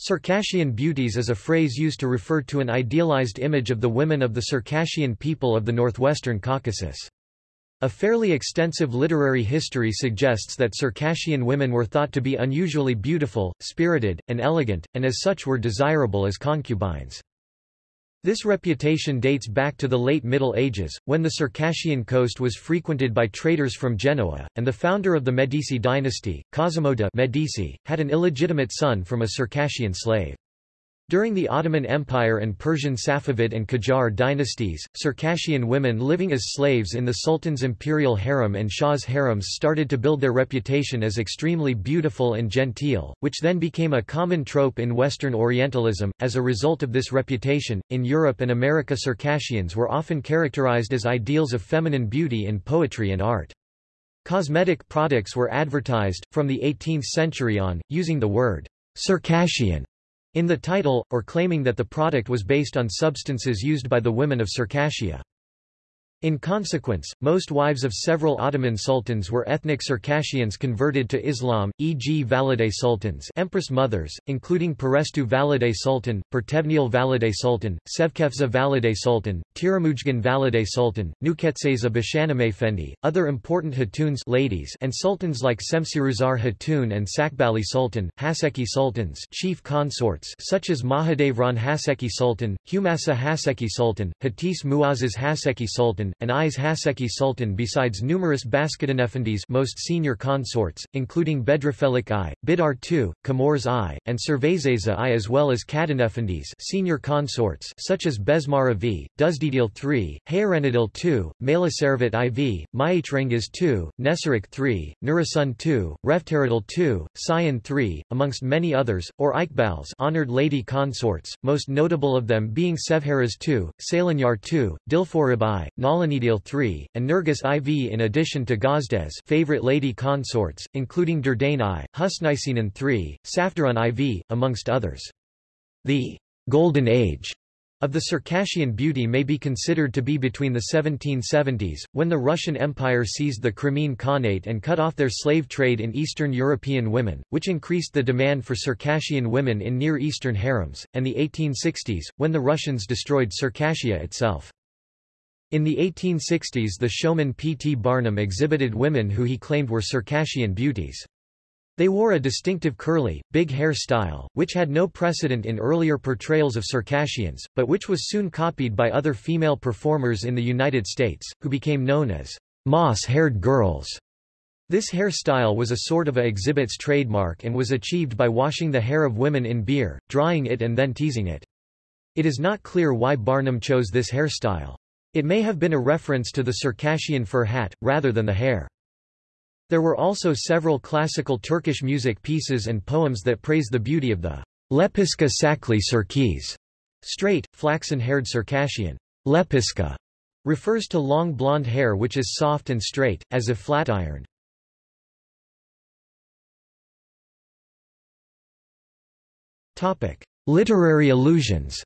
Circassian beauties is a phrase used to refer to an idealized image of the women of the Circassian people of the northwestern Caucasus. A fairly extensive literary history suggests that Circassian women were thought to be unusually beautiful, spirited, and elegant, and as such were desirable as concubines. This reputation dates back to the late Middle Ages, when the Circassian coast was frequented by traders from Genoa, and the founder of the Medici dynasty, Cosimo de' Medici, had an illegitimate son from a Circassian slave. During the Ottoman Empire and Persian Safavid and Qajar dynasties, Circassian women living as slaves in the Sultan's imperial harem and Shah's harems started to build their reputation as extremely beautiful and genteel, which then became a common trope in Western Orientalism. As a result of this reputation, in Europe and America Circassians were often characterized as ideals of feminine beauty in poetry and art. Cosmetic products were advertised, from the 18th century on, using the word Circassian in the title, or claiming that the product was based on substances used by the women of Circassia. In consequence, most wives of several Ottoman sultans were ethnic Circassians converted to Islam, e.g. Valide sultans empress mothers, including Perestu Valide Sultan, Pertevniyal Valide Sultan, Sevkefza Valide Sultan, Tiramujgan Valide Sultan, Nuketseza Bashanamefendi, other important Hatuns ladies and sultans like Semsiruzar Hatun and Sakbali Sultan, Haseki sultans chief consorts such as Mahidevran Haseki Sultan, Humasa Haseki Sultan, Hatis Muazzez Haseki Sultan, and Is Haseki Sultan besides numerous Baskettanefendis most senior consorts, including Bedrafelik I, Bidar II, Kamors I, and Servezeza I as well as Kadanefendis senior consorts such as Besmara V, Duzdidil III, Hayarenadil II, Malaservit IV, Maitrengiz II, Nesarik III, Nurasun II, Reftaradil II, Sion III, amongst many others, or Iqbals honored lady consorts, most notable of them being Sevharaz II, Salanyar II, Dilforib I, Nalanidil III, and Nergis IV in addition to Gazdes favorite lady consorts, including Durdane I, Husnisinan III, Safdarun IV, amongst others. The «golden age» of the Circassian beauty may be considered to be between the 1770s, when the Russian Empire seized the Crimean Khanate and cut off their slave trade in Eastern European women, which increased the demand for Circassian women in Near Eastern harems, and the 1860s, when the Russians destroyed Circassia itself. In the 1860s the showman P. T. Barnum exhibited women who he claimed were Circassian beauties. They wore a distinctive curly, big hair style, which had no precedent in earlier portrayals of Circassians, but which was soon copied by other female performers in the United States, who became known as moss-haired girls. This hairstyle was a sort of a exhibit's trademark and was achieved by washing the hair of women in beer, drying it and then teasing it. It is not clear why Barnum chose this hairstyle. It may have been a reference to the Circassian fur hat, rather than the hair. There were also several classical Turkish music pieces and poems that praise the beauty of the Lepiska Sakli Sirkis, straight, flaxen-haired Circassian. Lepiska refers to long blonde hair which is soft and straight, as if flat-ironed. Literary allusions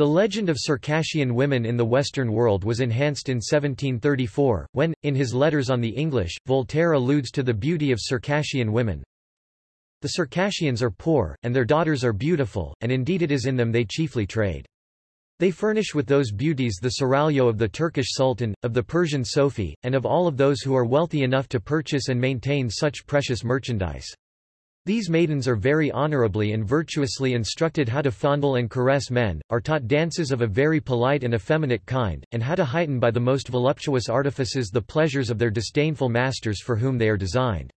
The legend of Circassian women in the Western world was enhanced in 1734, when, in his Letters on the English, Voltaire alludes to the beauty of Circassian women. The Circassians are poor, and their daughters are beautiful, and indeed it is in them they chiefly trade. They furnish with those beauties the seraglio of the Turkish Sultan, of the Persian Sofi, and of all of those who are wealthy enough to purchase and maintain such precious merchandise. These maidens are very honorably and virtuously instructed how to fondle and caress men, are taught dances of a very polite and effeminate kind, and how to heighten by the most voluptuous artifices the pleasures of their disdainful masters for whom they are designed.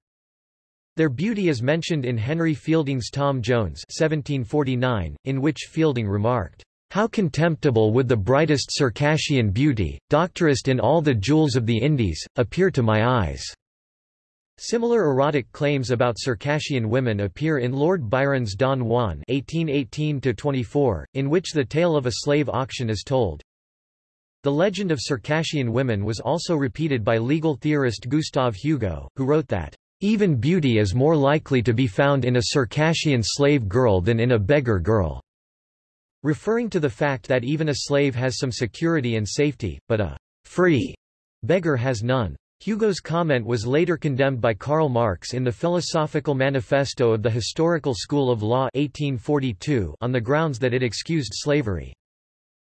Their beauty is mentioned in Henry Fielding's Tom Jones 1749, in which Fielding remarked, "...how contemptible would the brightest Circassian beauty, doctorest in all the jewels of the Indies, appear to my eyes." Similar erotic claims about Circassian women appear in Lord Byron's Don Juan (1818–24), in which the tale of a slave auction is told. The legend of Circassian women was also repeated by legal theorist Gustave Hugo, who wrote that, "...even beauty is more likely to be found in a Circassian slave girl than in a beggar girl." referring to the fact that even a slave has some security and safety, but a free beggar has none. Hugo's comment was later condemned by Karl Marx in the Philosophical Manifesto of the Historical School of Law 1842 on the grounds that it excused slavery.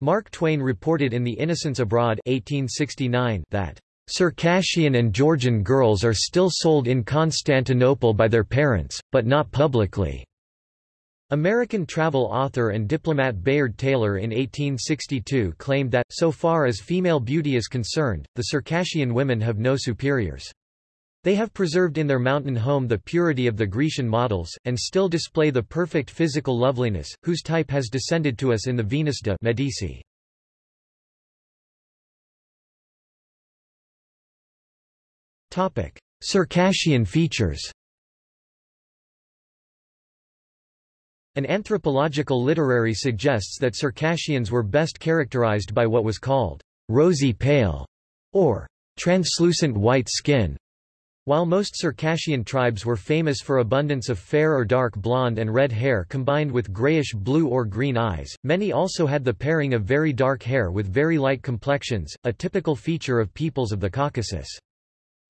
Mark Twain reported in The Innocents Abroad 1869 that Circassian and Georgian girls are still sold in Constantinople by their parents, but not publicly. American travel author and diplomat Bayard Taylor in 1862 claimed that, so far as female beauty is concerned, the Circassian women have no superiors. They have preserved in their mountain home the purity of the Grecian models, and still display the perfect physical loveliness, whose type has descended to us in the Venus de Medici. Circassian features An anthropological literary suggests that Circassians were best characterized by what was called rosy pale or translucent white skin. While most Circassian tribes were famous for abundance of fair or dark blonde and red hair combined with grayish blue or green eyes, many also had the pairing of very dark hair with very light complexions, a typical feature of peoples of the Caucasus.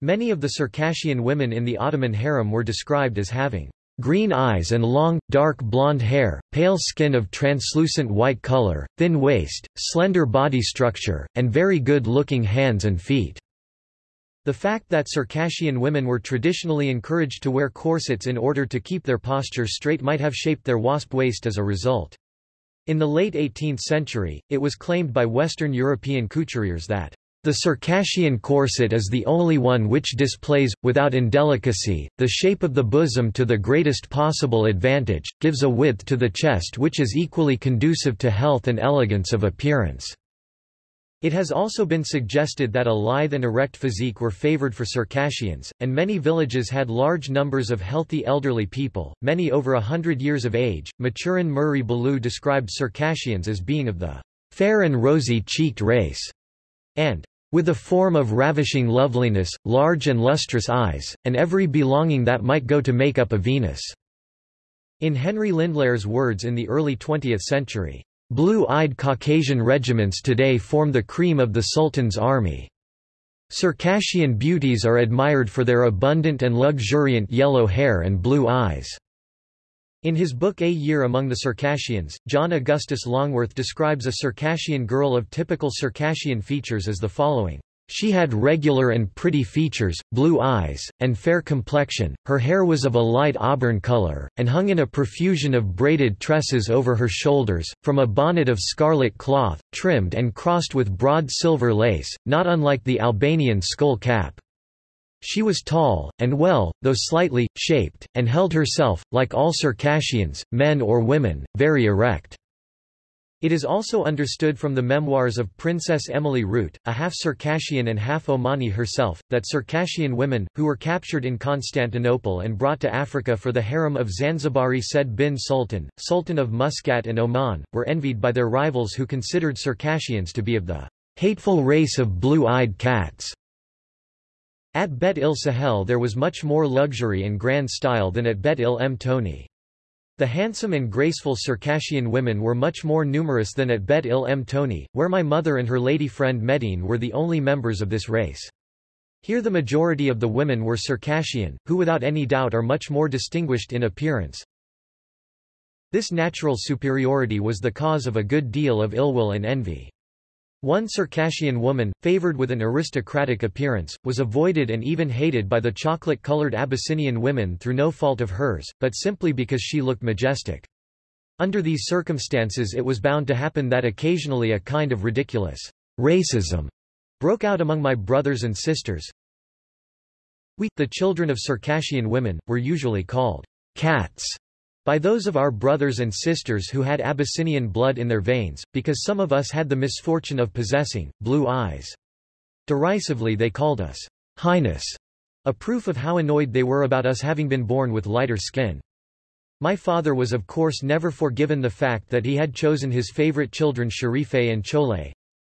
Many of the Circassian women in the Ottoman harem were described as having green eyes and long, dark blonde hair, pale skin of translucent white color, thin waist, slender body structure, and very good-looking hands and feet. The fact that Circassian women were traditionally encouraged to wear corsets in order to keep their posture straight might have shaped their wasp waist as a result. In the late 18th century, it was claimed by Western European couturiers that the Circassian corset is the only one which displays, without indelicacy, the shape of the bosom to the greatest possible advantage, gives a width to the chest which is equally conducive to health and elegance of appearance. It has also been suggested that a lithe and erect physique were favored for Circassians, and many villages had large numbers of healthy elderly people, many over a hundred years of age. Maturin Murray Ballou described Circassians as being of the fair and rosy-cheeked race, and with a form of ravishing loveliness, large and lustrous eyes, and every belonging that might go to make up a Venus." In Henry Lindlahr's words in the early 20th century, "...blue-eyed Caucasian regiments today form the cream of the Sultan's army. Circassian beauties are admired for their abundant and luxuriant yellow hair and blue eyes." In his book A Year Among the Circassians, John Augustus Longworth describes a Circassian girl of typical Circassian features as the following. She had regular and pretty features, blue eyes, and fair complexion, her hair was of a light auburn color, and hung in a profusion of braided tresses over her shoulders, from a bonnet of scarlet cloth, trimmed and crossed with broad silver lace, not unlike the Albanian skull cap. She was tall, and well, though slightly, shaped, and held herself, like all Circassians, men or women, very erect. It is also understood from the memoirs of Princess Emily Ruete, a half Circassian and half Omani herself, that Circassian women, who were captured in Constantinople and brought to Africa for the harem of Zanzibari Said bin Sultan, Sultan of Muscat and Oman, were envied by their rivals who considered Circassians to be of the hateful race of blue-eyed cats. At Bet il Sahel there was much more luxury and grand style than at Bet il Mtoni. The handsome and graceful Circassian women were much more numerous than at Bet il Mtoni, where my mother and her lady friend Medine were the only members of this race. Here the majority of the women were Circassian, who without any doubt are much more distinguished in appearance. This natural superiority was the cause of a good deal of ill will and envy. One Circassian woman, favored with an aristocratic appearance, was avoided and even hated by the chocolate-colored Abyssinian women through no fault of hers, but simply because she looked majestic. Under these circumstances it was bound to happen that occasionally a kind of ridiculous racism broke out among my brothers and sisters. We, the children of Circassian women, were usually called cats by those of our brothers and sisters who had Abyssinian blood in their veins, because some of us had the misfortune of possessing blue eyes. Derisively they called us highness, a proof of how annoyed they were about us having been born with lighter skin. My father was of course never forgiven the fact that he had chosen his favorite children Sharife and Chole,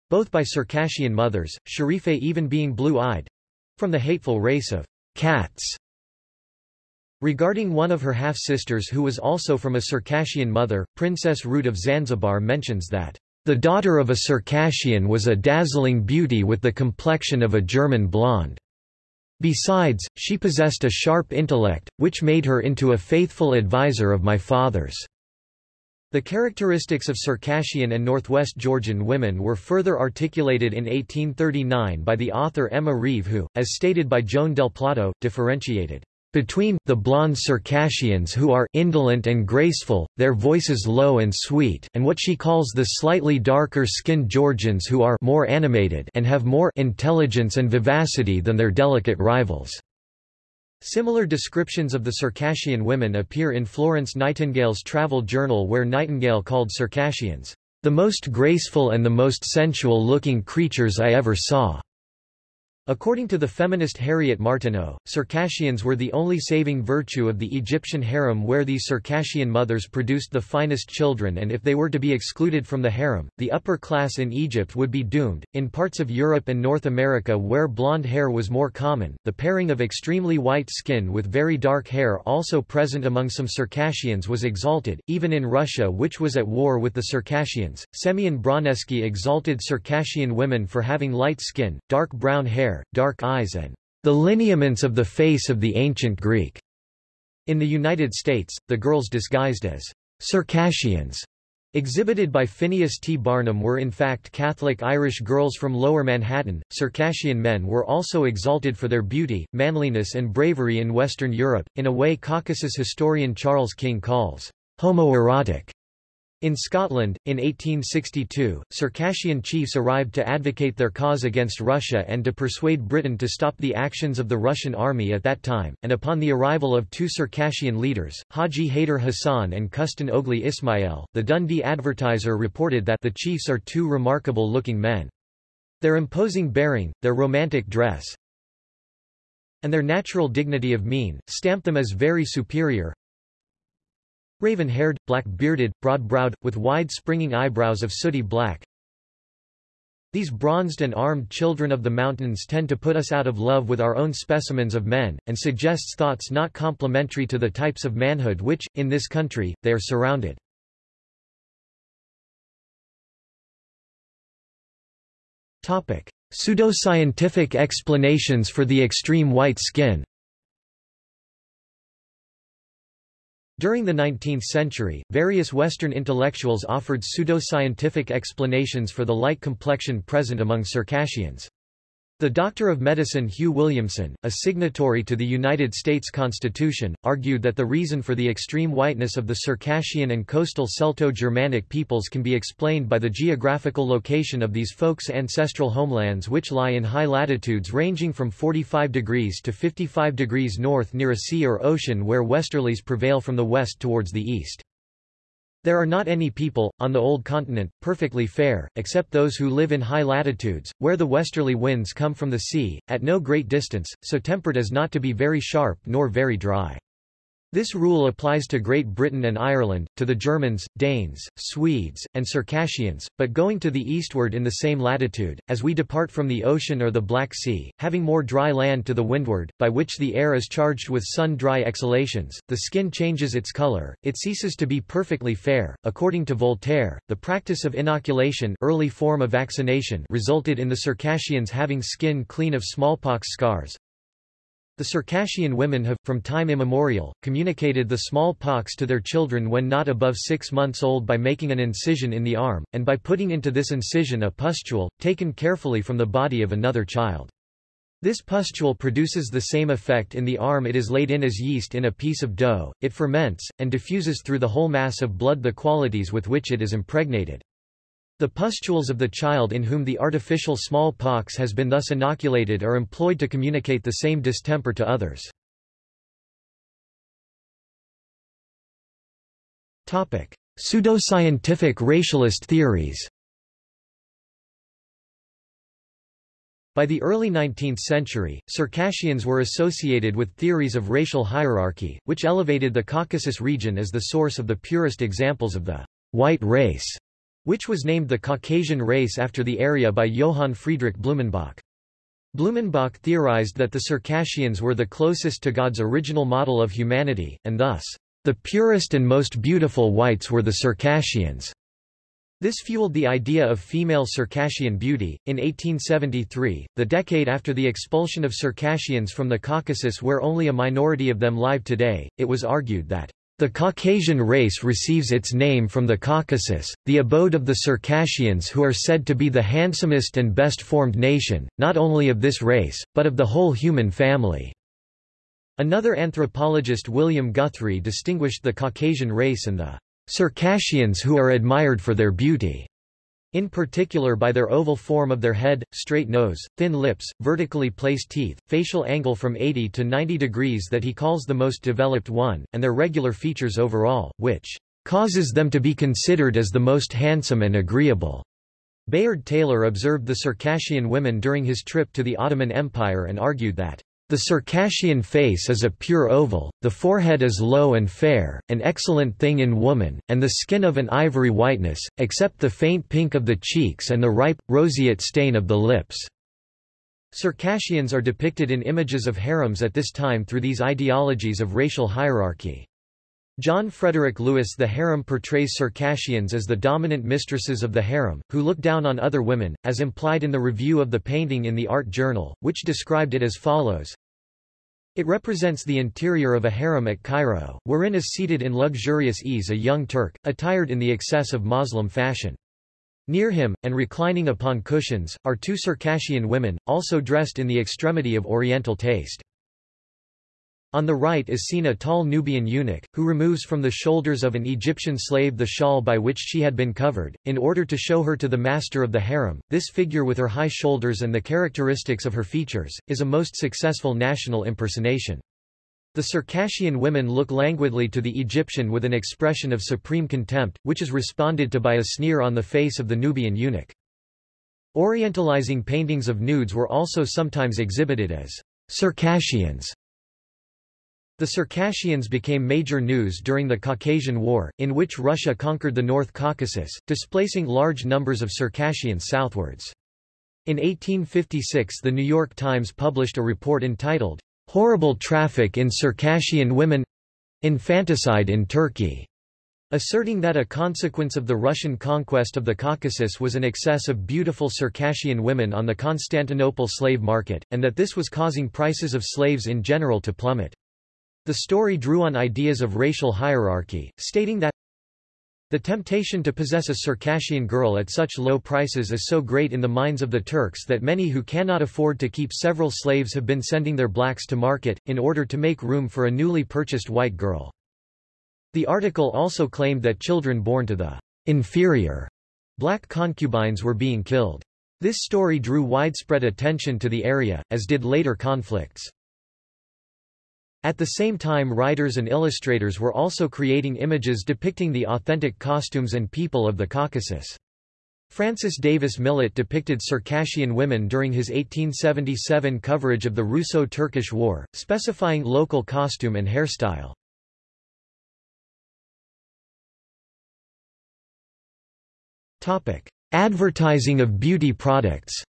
both by Circassian mothers, Sharife even being blue-eyed, from the hateful race of cats. Regarding one of her half-sisters who was also from a Circassian mother, Princess Ruete of Zanzibar mentions that, "...the daughter of a Circassian was a dazzling beauty with the complexion of a German blonde." Besides, she possessed a sharp intellect, which made her into a faithful adviser of my father's. The characteristics of Circassian and Northwest Georgian women were further articulated in 1839 by the author Emma Reeve who, as stated by Joan del Plato, differentiated between the blonde Circassians who are indolent and graceful, their voices low and sweet, and what she calls the slightly darker-skinned Georgians who are more animated and have more intelligence and vivacity than their delicate rivals. Similar descriptions of the Circassian women appear in Florence Nightingale's travel journal where Nightingale called Circassians, "...the most graceful and the most sensual-looking creatures I ever saw." According to the feminist Harriet Martineau, Circassians were the only saving virtue of the Egyptian harem where these Circassian mothers produced the finest children and if they were to be excluded from the harem, the upper class in Egypt would be doomed. In parts of Europe and North America where blonde hair was more common, the pairing of extremely white skin with very dark hair also present among some Circassians was exalted, even in Russia which was at war with the Circassians. Semyon Broniewski exalted Circassian women for having light skin, dark brown hair, hair, dark eyes and the lineaments of the face of the ancient Greek. In the United States, the girls disguised as Circassians exhibited by Phineas T. Barnum were in fact Catholic Irish girls from Lower Manhattan. Circassian men were also exalted for their beauty, manliness, and bravery in Western Europe, in a way Caucasus historian Charles King calls homoerotic. In Scotland, in 1862, Circassian chiefs arrived to advocate their cause against Russia and to persuade Britain to stop the actions of the Russian army at that time, and upon the arrival of two Circassian leaders, Haji Haider Hassan and Kustan Ogli Ismail, the Dundee Advertiser reported that the chiefs are two remarkable-looking men. Their imposing bearing, their romantic dress, and their natural dignity of mien, stamp them as very superior, Raven-haired, black-bearded, broad-browed, with wide springing eyebrows of sooty black. These bronzed and armed children of the mountains tend to put us out of love with our own specimens of men, and suggests thoughts not complementary to the types of manhood which, in this country, they are surrounded. Pseudoscientific explanations for the extreme white skin During the 19th century, various Western intellectuals offered pseudoscientific explanations for the light complexion present among Circassians. The Doctor of Medicine Hugh Williamson, a signatory to the United States Constitution, argued that the reason for the extreme whiteness of the Circassian and coastal Celto-Germanic peoples can be explained by the geographical location of these folks' ancestral homelands which lie in high latitudes ranging from 45 degrees to 55 degrees north near a sea or ocean where westerlies prevail from the west towards the east. There are not any people, on the old continent, perfectly fair, except those who live in high latitudes, where the westerly winds come from the sea, at no great distance, so tempered as not to be very sharp nor very dry. This rule applies to Great Britain and Ireland, to the Germans, Danes, Swedes, and Circassians, but going to the eastward in the same latitude, as we depart from the ocean or the Black Sea, having more dry land to the windward, by which the air is charged with sun-dry exhalations, the skin changes its color, it ceases to be perfectly fair. According to Voltaire, the practice of inoculation early form of vaccination resulted in the Circassians having skin clean of smallpox scars, the Circassian women have, from time immemorial, communicated the smallpox to their children when not above six months old by making an incision in the arm, and by putting into this incision a pustule, taken carefully from the body of another child. This pustule produces the same effect in the arm it is laid in as yeast in a piece of dough, it ferments, and diffuses through the whole mass of blood the qualities with which it is impregnated. The pustules of the child in whom the artificial smallpox has been thus inoculated are employed to communicate the same distemper to others. Pseudoscientific racialist theories By the early 19th century, Circassians were associated with theories of racial hierarchy, which elevated the Caucasus region as the source of the purest examples of the white race which was named the Caucasian race after the area by Johann Friedrich Blumenbach. Blumenbach theorized that the Circassians were the closest to God's original model of humanity, and thus, the purest and most beautiful whites were the Circassians. This fueled the idea of female Circassian beauty. In 1873, the decade after the expulsion of Circassians from the Caucasus where only a minority of them live today, it was argued that the Caucasian race receives its name from the Caucasus, the abode of the Circassians who are said to be the handsomest and best formed nation, not only of this race, but of the whole human family. Another anthropologist William Guthrie distinguished the Caucasian race and the Circassians who are admired for their beauty in particular by their oval form of their head, straight nose, thin lips, vertically placed teeth, facial angle from 80 to 90 degrees that he calls the most developed one, and their regular features overall, which causes them to be considered as the most handsome and agreeable. Bayard Taylor observed the Circassian women during his trip to the Ottoman Empire and argued that the Circassian face is a pure oval, the forehead is low and fair, an excellent thing in woman, and the skin of an ivory whiteness, except the faint pink of the cheeks and the ripe, roseate stain of the lips. Circassians are depicted in images of harems at this time through these ideologies of racial hierarchy. John Frederick Lewis The harem portrays Circassians as the dominant mistresses of the harem, who look down on other women, as implied in the review of the painting in the Art Journal, which described it as follows. It represents the interior of a harem at Cairo, wherein is seated in luxurious ease a young Turk, attired in the excess of Moslem fashion. Near him, and reclining upon cushions, are two Circassian women, also dressed in the extremity of Oriental taste. On the right is seen a tall Nubian eunuch, who removes from the shoulders of an Egyptian slave the shawl by which she had been covered, in order to show her to the master of the harem. This figure with her high shoulders and the characteristics of her features, is a most successful national impersonation. The Circassian women look languidly to the Egyptian with an expression of supreme contempt, which is responded to by a sneer on the face of the Nubian eunuch. Orientalizing paintings of nudes were also sometimes exhibited as Circassians the Circassians became major news during the Caucasian War, in which Russia conquered the North Caucasus, displacing large numbers of Circassians southwards. In 1856 the New York Times published a report entitled, "'Horrible Traffic in Circassian Women—Infanticide in Turkey' asserting that a consequence of the Russian conquest of the Caucasus was an excess of beautiful Circassian women on the Constantinople slave market, and that this was causing prices of slaves in general to plummet. The story drew on ideas of racial hierarchy, stating that the temptation to possess a Circassian girl at such low prices is so great in the minds of the Turks that many who cannot afford to keep several slaves have been sending their blacks to market, in order to make room for a newly purchased white girl. The article also claimed that children born to the inferior black concubines were being killed. This story drew widespread attention to the area, as did later conflicts. At the same time writers and illustrators were also creating images depicting the authentic costumes and people of the Caucasus. Francis Davis Millet depicted Circassian women during his 1877 coverage of the Russo-Turkish War, specifying local costume and hairstyle. Advertising of beauty products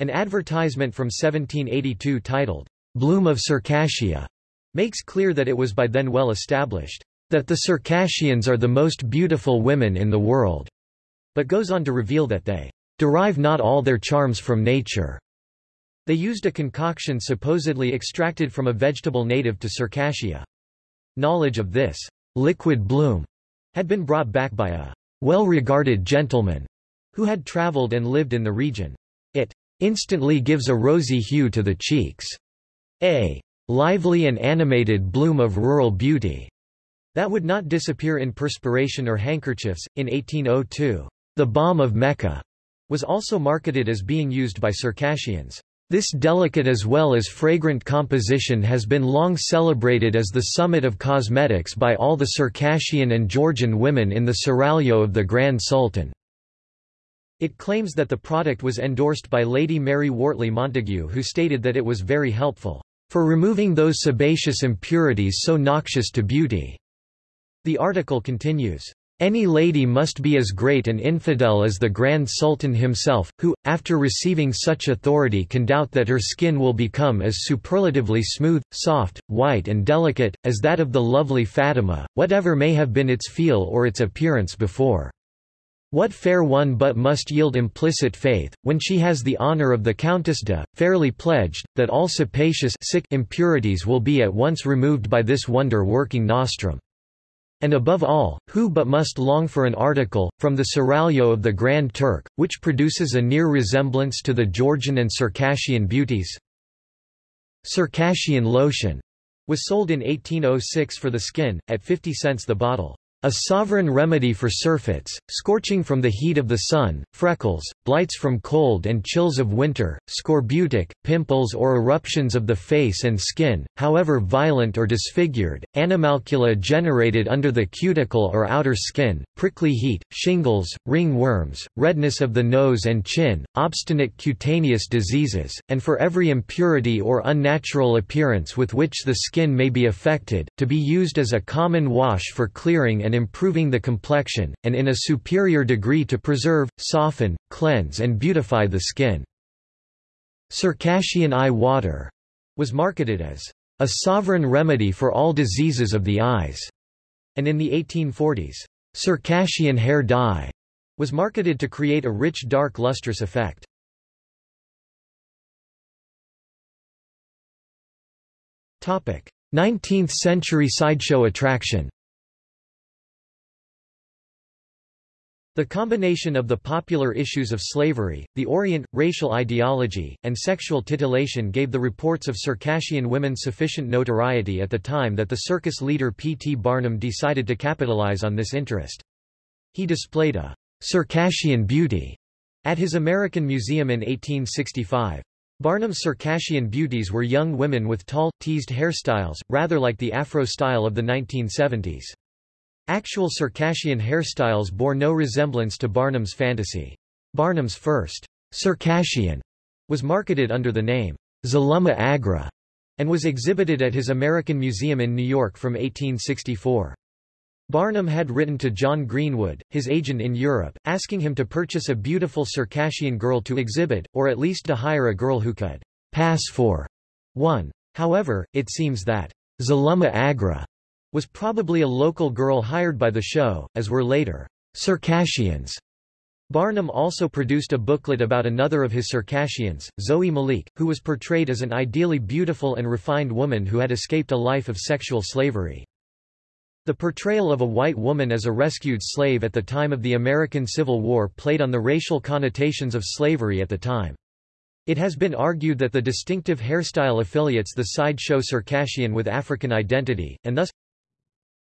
An advertisement from 1782 titled, Bloom of Circassia, makes clear that it was by then well established, that the Circassians are the most beautiful women in the world, but goes on to reveal that they derive not all their charms from nature. They used a concoction supposedly extracted from a vegetable native to Circassia. Knowledge of this liquid bloom had been brought back by a well-regarded gentleman who had traveled and lived in the region. Instantly gives a rosy hue to the cheeks. A lively and animated bloom of rural beauty that would not disappear in perspiration or handkerchiefs. In 1802, the balm of Mecca was also marketed as being used by Circassians. This delicate as well as fragrant composition has been long celebrated as the summit of cosmetics by all the Circassian and Georgian women in the seraglio of the Grand Sultan. It claims that the product was endorsed by Lady Mary Wortley Montagu who stated that it was very helpful for removing those sebaceous impurities so noxious to beauty. The article continues. Any lady must be as great an infidel as the Grand Sultan himself, who, after receiving such authority can doubt that her skin will become as superlatively smooth, soft, white and delicate, as that of the lovely Fatima, whatever may have been its feel or its appearance before. What fair one but must yield implicit faith, when she has the honour of the Countess de, fairly pledged, that all capacious impurities will be at once removed by this wonder-working nostrum. And above all, who but must long for an article, from the Seraglio of the Grand Turk, which produces a near resemblance to the Georgian and Circassian beauties? Circassian lotion was sold in 1806 for the skin, at 50 cents the bottle. A sovereign remedy for surfeits, scorching from the heat of the sun, freckles, blights from cold and chills of winter, scorbutic, pimples or eruptions of the face and skin, however violent or disfigured, animalcula generated under the cuticle or outer skin, prickly heat, shingles, ringworms, redness of the nose and chin, obstinate cutaneous diseases, and for every impurity or unnatural appearance with which the skin may be affected, to be used as a common wash for clearing and improving the complexion, and in a superior degree to preserve, soften, cleanse and beautify the skin. Circassian eye water was marketed as a sovereign remedy for all diseases of the eyes, and in the 1840s, Circassian hair dye was marketed to create a rich dark lustrous effect. Topic: 19th century sideshow attraction The combination of the popular issues of slavery, the Orient, racial ideology, and sexual titillation gave the reports of Circassian women sufficient notoriety at the time that the circus leader P. T. Barnum decided to capitalize on this interest. He displayed a Circassian beauty at his American Museum in 1865. Barnum's Circassian beauties were young women with tall, teased hairstyles, rather like the Afro style of the 1970s. Actual Circassian hairstyles bore no resemblance to Barnum's fantasy. Barnum's first Circassian was marketed under the name Zaluma Agra and was exhibited at his American Museum in New York from 1864. Barnum had written to John Greenwood, his agent in Europe, asking him to purchase a beautiful Circassian girl to exhibit, or at least to hire a girl who could pass for one. However, it seems that Zaluma Agra was probably a local girl hired by the show, as were later Circassians. Barnum also produced a booklet about another of his Circassians, Zoe Malik, who was portrayed as an ideally beautiful and refined woman who had escaped a life of sexual slavery. The portrayal of a white woman as a rescued slave at the time of the American Civil War played on the racial connotations of slavery at the time. It has been argued that the distinctive hairstyle affiliates the sideshow Circassian with African identity, and thus,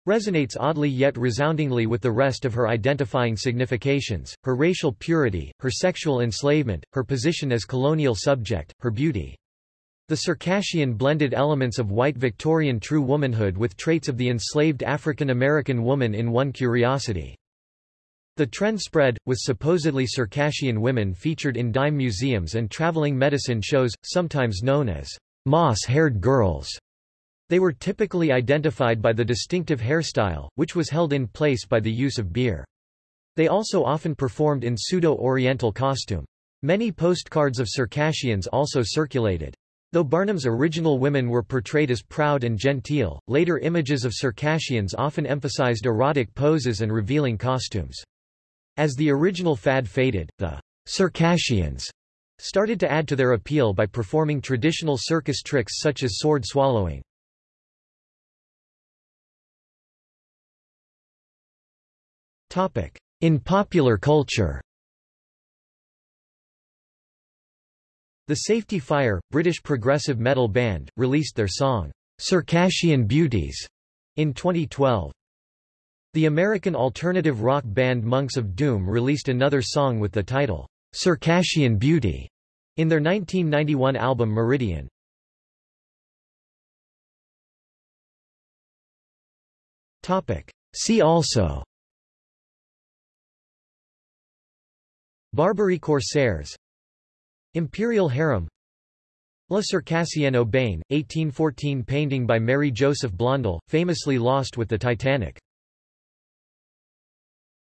resonates oddly yet resoundingly with the rest of her identifying significations, her racial purity, her sexual enslavement, her position as colonial subject, her beauty. The Circassian blended elements of white Victorian true womanhood with traits of the enslaved African American woman in one curiosity. The trend spread, with supposedly Circassian women featured in dime museums and traveling medicine shows, sometimes known as moss-haired girls. They were typically identified by the distinctive hairstyle, which was held in place by the use of beer. They also often performed in pseudo-Oriental costume. Many postcards of Circassians also circulated. Though Barnum's original women were portrayed as proud and genteel, later images of Circassians often emphasized erotic poses and revealing costumes. As the original fad faded, the Circassians started to add to their appeal by performing traditional circus tricks such as sword swallowing. In popular culture The Safety Fire, British progressive metal band, released their song, Circassian Beauties, in 2012. The American alternative rock band Monks of Doom released another song with the title, Circassian Beauty, in their 1991 album Meridian. See also Barbary Corsairs. Imperial Harem. La Circassienne au Bain, 1814 painting by Merry-Joseph Blondel, famously lost with the Titanic